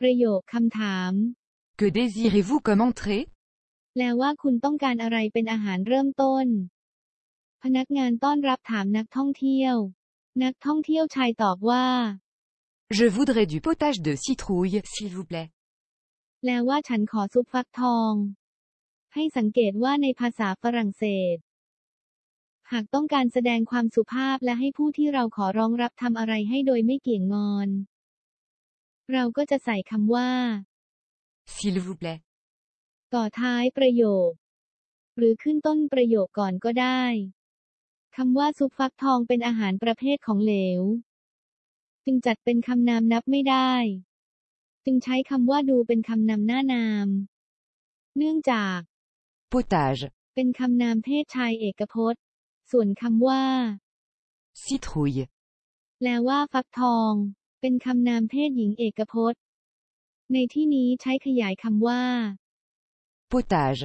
ประโยคคำถาม Que désirez-vous comme entrée แปลว่าคุณต้องการอะไรเป็นอาหารเริ่มต้น พนักงานต้อนรับถามนักท่องเที่ยว นักท่องเที่ยวชายตอบว่า Je voudrais du potage de citrouille, s'il vous plaît. แปลว่าฉันขอซุปฟักทอง ให้สังเกตว่าในภาษาฝรั่งเศส หากต้องการแสดงความสุภาพและให้ผู้ที่เราขอร้องรับทำอะไรให้โดยไม่เกี่ยงงอน เราก็จะใส่คำว่า S'il vous plaît. ต่อท้ายประโยค หรือขึ้นต้นประโยคก่อนก็ได้คำว่าซุปฟักทองเป็นอาหารประเภทของเหลว จึงจัดเป็นคำนามนับไม่ได้ จึงใช้คำว่าดูเป็นคำนำหน้านาม เนื่องจาก Potage. เป็นคำนามเพศชายเอกพจน์ ส่วนคำว่า Citrouille. แปลว่าฟักทอง เป็นคำนามเพศหญิงเอกพจน์ ในที่นี้ใช้ขยายคำว่า Potage.